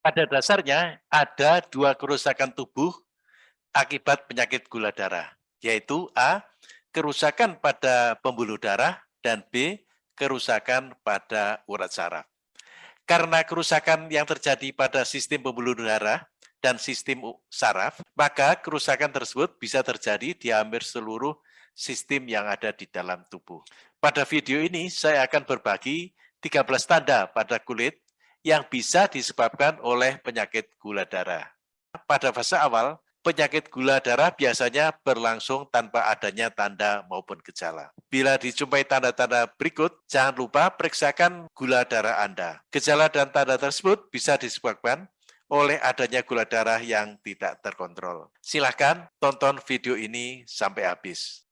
Pada dasarnya ada dua kerusakan tubuh akibat penyakit gula darah, yaitu A. Kerusakan pada pembuluh darah dan B. Kerusakan pada urat saraf. Karena kerusakan yang terjadi pada sistem pembuluh darah dan sistem saraf, maka kerusakan tersebut bisa terjadi di hampir seluruh sistem yang ada di dalam tubuh. Pada video ini saya akan berbagi 13 tanda pada kulit yang bisa disebabkan oleh penyakit gula darah. Pada fase awal, penyakit gula darah biasanya berlangsung tanpa adanya tanda maupun gejala. Bila dijumpai tanda-tanda berikut, jangan lupa periksakan gula darah Anda. Gejala dan tanda tersebut bisa disebabkan oleh adanya gula darah yang tidak terkontrol. Silahkan tonton video ini sampai habis.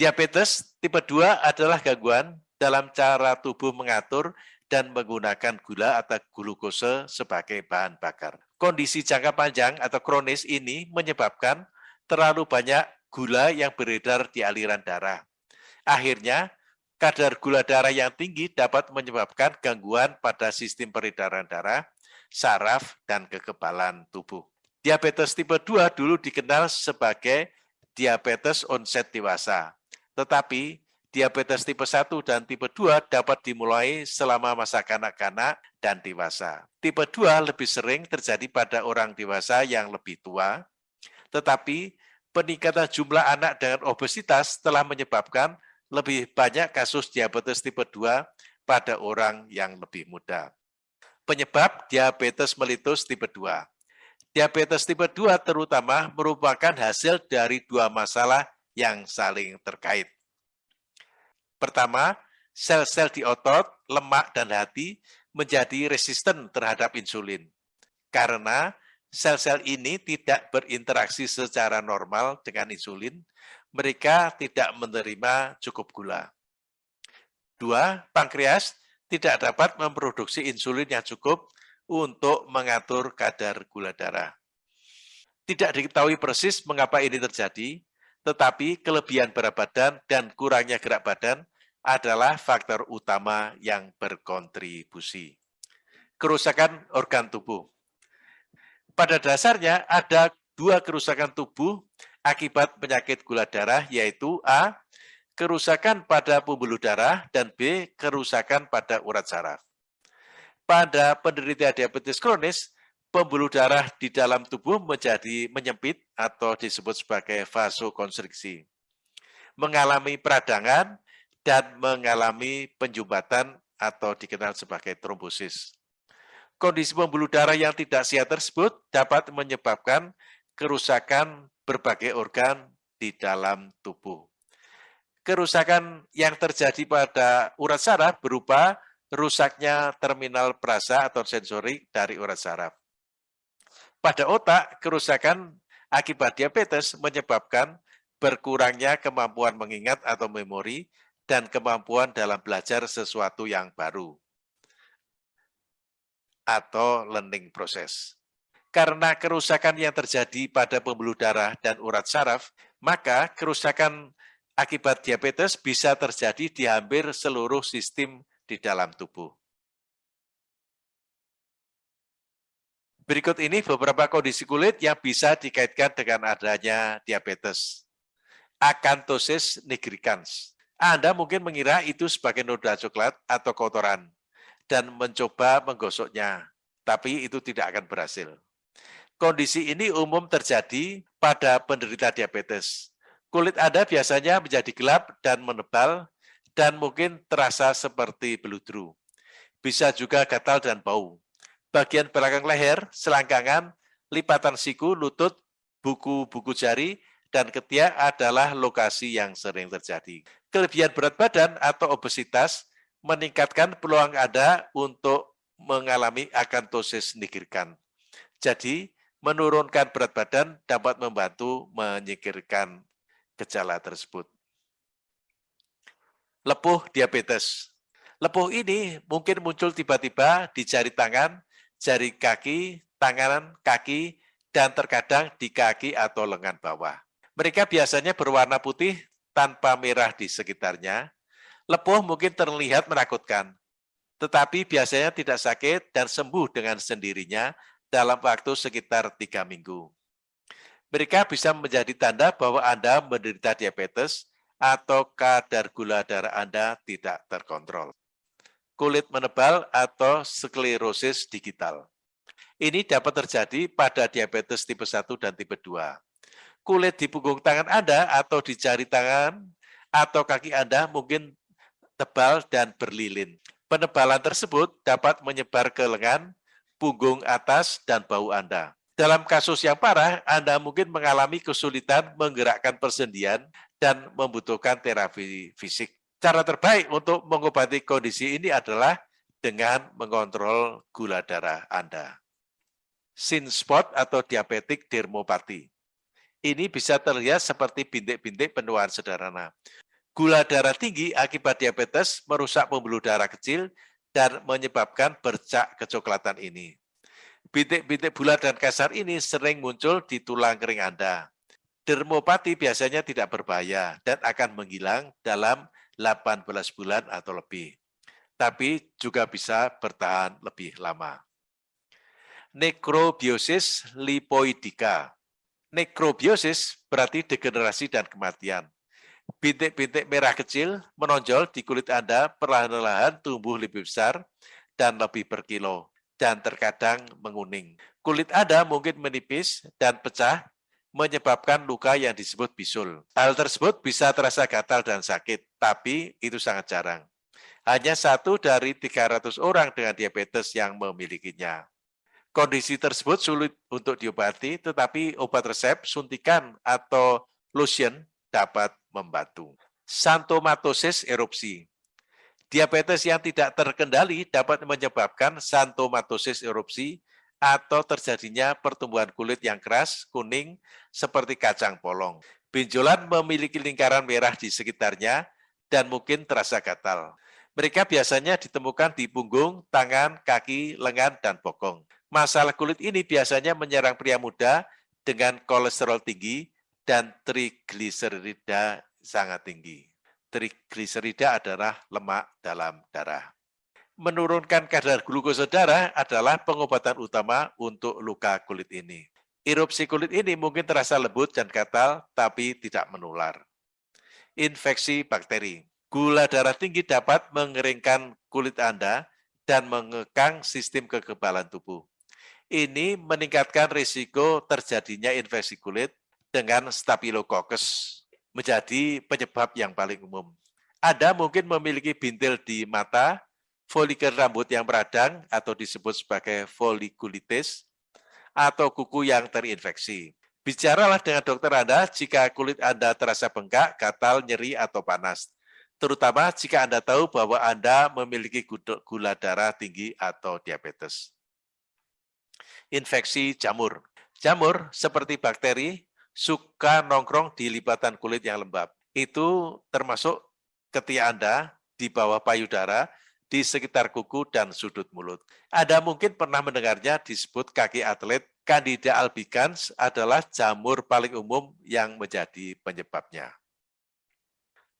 Diabetes tipe 2 adalah gangguan dalam cara tubuh mengatur dan menggunakan gula atau glukose sebagai bahan bakar. Kondisi jangka panjang atau kronis ini menyebabkan terlalu banyak gula yang beredar di aliran darah. Akhirnya, kadar gula darah yang tinggi dapat menyebabkan gangguan pada sistem peredaran darah, saraf, dan kekebalan tubuh. Diabetes tipe 2 dulu dikenal sebagai diabetes onset dewasa. Tetapi diabetes tipe 1 dan tipe 2 dapat dimulai selama masa kanak-kanak dan dewasa. Tipe 2 lebih sering terjadi pada orang dewasa yang lebih tua, tetapi peningkatan jumlah anak dengan obesitas telah menyebabkan lebih banyak kasus diabetes tipe 2 pada orang yang lebih muda. Penyebab diabetes melitus tipe 2. Diabetes tipe 2 terutama merupakan hasil dari dua masalah yang saling terkait. Pertama, sel-sel di otot, lemak, dan hati menjadi resisten terhadap insulin. Karena sel-sel ini tidak berinteraksi secara normal dengan insulin, mereka tidak menerima cukup gula. Dua, pankreas tidak dapat memproduksi insulin yang cukup untuk mengatur kadar gula darah. Tidak diketahui persis mengapa ini terjadi, tetapi kelebihan berat badan dan kurangnya gerak badan adalah faktor utama yang berkontribusi. Kerusakan organ tubuh pada dasarnya ada dua kerusakan tubuh akibat penyakit gula darah, yaitu A. Kerusakan pada pembuluh darah, dan B. Kerusakan pada urat saraf. Pada penderita diabetes kronis, pembuluh darah di dalam tubuh menjadi menyempit atau disebut sebagai vasokonstriksi, mengalami peradangan, dan mengalami penjumbatan atau dikenal sebagai trombosis. Kondisi pembuluh darah yang tidak sehat tersebut dapat menyebabkan kerusakan berbagai organ di dalam tubuh. Kerusakan yang terjadi pada urat saraf berupa rusaknya terminal perasa atau sensori dari urat saraf. Pada otak, kerusakan akibat diabetes menyebabkan berkurangnya kemampuan mengingat atau memori dan kemampuan dalam belajar sesuatu yang baru atau learning process. Karena kerusakan yang terjadi pada pembuluh darah dan urat saraf, maka kerusakan akibat diabetes bisa terjadi di hampir seluruh sistem di dalam tubuh. Berikut ini beberapa kondisi kulit yang bisa dikaitkan dengan adanya diabetes. Acanthosis nigricans. Anda mungkin mengira itu sebagai noda coklat atau kotoran dan mencoba menggosoknya, tapi itu tidak akan berhasil. Kondisi ini umum terjadi pada penderita diabetes. Kulit Anda biasanya menjadi gelap dan menebal dan mungkin terasa seperti beludru. Bisa juga gatal dan bau. Bagian belakang leher, selangkangan, lipatan siku, lutut, buku-buku jari, dan ketiak adalah lokasi yang sering terjadi. Kelebihan berat badan atau obesitas meningkatkan peluang Anda untuk mengalami akantosis nigricans. Jadi, menurunkan berat badan dapat membantu menyingkirkan gejala tersebut. Lepuh diabetes. Lepuh ini mungkin muncul tiba-tiba di jari tangan, jari kaki, tangan, kaki, dan terkadang di kaki atau lengan bawah. Mereka biasanya berwarna putih tanpa merah di sekitarnya. Lepuh mungkin terlihat menakutkan, tetapi biasanya tidak sakit dan sembuh dengan sendirinya dalam waktu sekitar tiga minggu. Mereka bisa menjadi tanda bahwa Anda menderita diabetes atau kadar gula darah Anda tidak terkontrol. Kulit menebal atau sklerosis digital. Ini dapat terjadi pada diabetes tipe 1 dan tipe 2. Kulit di punggung tangan Anda atau di jari tangan atau kaki Anda mungkin tebal dan berlilin. Penebalan tersebut dapat menyebar ke lengan, punggung atas, dan bau Anda. Dalam kasus yang parah, Anda mungkin mengalami kesulitan menggerakkan persendian dan membutuhkan terapi fisik. Cara terbaik untuk mengobati kondisi ini adalah dengan mengontrol gula darah Anda. Sin spot atau diabetik dermopati. Ini bisa terlihat seperti bintik-bintik penuaan sederhana. Gula darah tinggi akibat diabetes merusak pembuluh darah kecil dan menyebabkan bercak kecoklatan ini. Bintik-bintik bulat dan kasar ini sering muncul di tulang kering Anda. Dermopati biasanya tidak berbahaya dan akan menghilang dalam 18 bulan atau lebih. Tapi juga bisa bertahan lebih lama. Nekrobiosis lipoidika. Nekrobiosis berarti degenerasi dan kematian. Bintik-bintik merah kecil menonjol di kulit Anda perlahan-lahan tumbuh lebih besar dan lebih berkilo dan terkadang menguning. Kulit Anda mungkin menipis dan pecah, menyebabkan luka yang disebut bisul. Hal tersebut bisa terasa gatal dan sakit, tapi itu sangat jarang. Hanya satu dari 300 orang dengan diabetes yang memilikinya. Kondisi tersebut sulit untuk diobati, tetapi obat resep, suntikan, atau lotion dapat membantu. Santomatosis erupsi Diabetes yang tidak terkendali dapat menyebabkan santomatosis erupsi atau terjadinya pertumbuhan kulit yang keras, kuning, seperti kacang polong. Benjolan memiliki lingkaran merah di sekitarnya dan mungkin terasa gatal. Mereka biasanya ditemukan di punggung, tangan, kaki, lengan, dan bokong. Masalah kulit ini biasanya menyerang pria muda dengan kolesterol tinggi dan trigliserida sangat tinggi trigliserida adalah lemak dalam darah. Menurunkan kadar glukosa darah adalah pengobatan utama untuk luka kulit ini. Erupsi kulit ini mungkin terasa lembut dan gatal, tapi tidak menular. Infeksi bakteri. Gula darah tinggi dapat mengeringkan kulit Anda dan mengekang sistem kekebalan tubuh. Ini meningkatkan risiko terjadinya infeksi kulit dengan Staphylococcus menjadi penyebab yang paling umum. Anda mungkin memiliki bintil di mata, folikel rambut yang beradang atau disebut sebagai folikulitis, atau kuku yang terinfeksi. Bicaralah dengan dokter Anda jika kulit Anda terasa bengkak, gatal, nyeri, atau panas. Terutama jika Anda tahu bahwa Anda memiliki gula darah tinggi atau diabetes. Infeksi jamur. Jamur seperti bakteri, suka nongkrong di lipatan kulit yang lembab. Itu termasuk ketika Anda di bawah payudara, di sekitar kuku dan sudut mulut. Anda mungkin pernah mendengarnya disebut kaki atlet. Candida albicans adalah jamur paling umum yang menjadi penyebabnya.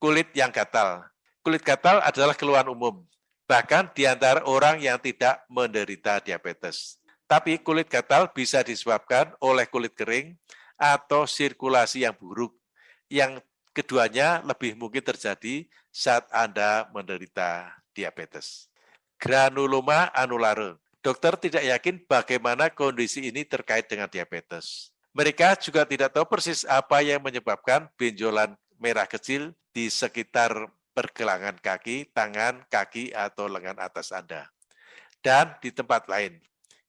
Kulit yang gatal. Kulit gatal adalah keluhan umum, bahkan di antara orang yang tidak menderita diabetes. Tapi kulit gatal bisa disebabkan oleh kulit kering, atau sirkulasi yang buruk. Yang keduanya lebih mungkin terjadi saat Anda menderita diabetes. Granuloma anulare. Dokter tidak yakin bagaimana kondisi ini terkait dengan diabetes. Mereka juga tidak tahu persis apa yang menyebabkan benjolan merah kecil di sekitar pergelangan kaki, tangan, kaki, atau lengan atas Anda. Dan di tempat lain.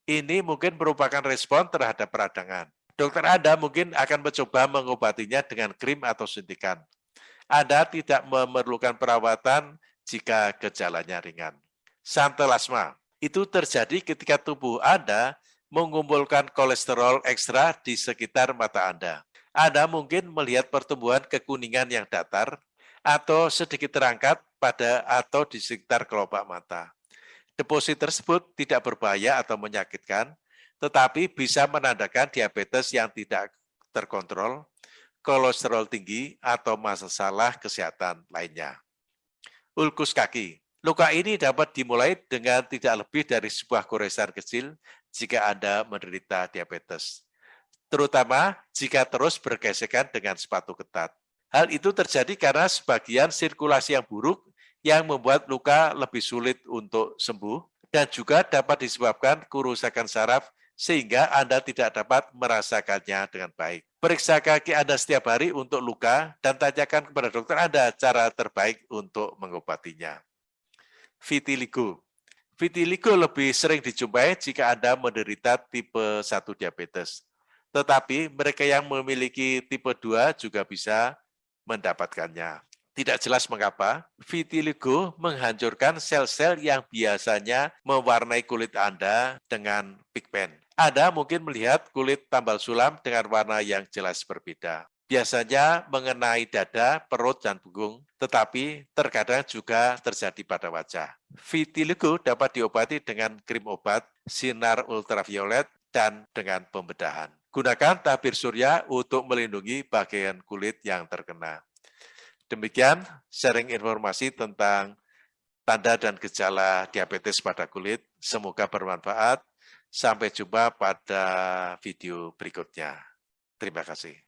Ini mungkin merupakan respon terhadap peradangan. Dokter Anda mungkin akan mencoba mengobatinya dengan krim atau suntikan. Anda tidak memerlukan perawatan jika gejalanya ringan. Santelasma itu terjadi ketika tubuh Anda mengumpulkan kolesterol ekstra di sekitar mata Anda. Anda mungkin melihat pertumbuhan kekuningan yang datar atau sedikit terangkat pada atau di sekitar kelopak mata. Deposit tersebut tidak berbahaya atau menyakitkan, tetapi bisa menandakan diabetes yang tidak terkontrol, kolesterol tinggi, atau masalah kesehatan lainnya. Ulkus kaki. Luka ini dapat dimulai dengan tidak lebih dari sebuah goresan kecil jika Anda menderita diabetes. Terutama jika terus bergesekan dengan sepatu ketat. Hal itu terjadi karena sebagian sirkulasi yang buruk yang membuat luka lebih sulit untuk sembuh dan juga dapat disebabkan kerusakan saraf sehingga Anda tidak dapat merasakannya dengan baik. Periksa kaki Anda setiap hari untuk luka dan tanyakan kepada dokter Anda cara terbaik untuk mengobatinya. Vitiligo Vitiligo lebih sering dijumpai jika Anda menderita tipe 1 diabetes. Tetapi mereka yang memiliki tipe 2 juga bisa mendapatkannya. Tidak jelas mengapa, vitiligo menghancurkan sel-sel yang biasanya mewarnai kulit Anda dengan pigmen. Anda mungkin melihat kulit tambal sulam dengan warna yang jelas berbeda. Biasanya mengenai dada, perut, dan punggung, tetapi terkadang juga terjadi pada wajah. Vitiligo dapat diobati dengan krim obat, sinar ultraviolet, dan dengan pembedahan. Gunakan tabir surya untuk melindungi bagian kulit yang terkena. Demikian sharing informasi tentang tanda dan gejala diabetes pada kulit. Semoga bermanfaat. Sampai jumpa pada video berikutnya. Terima kasih.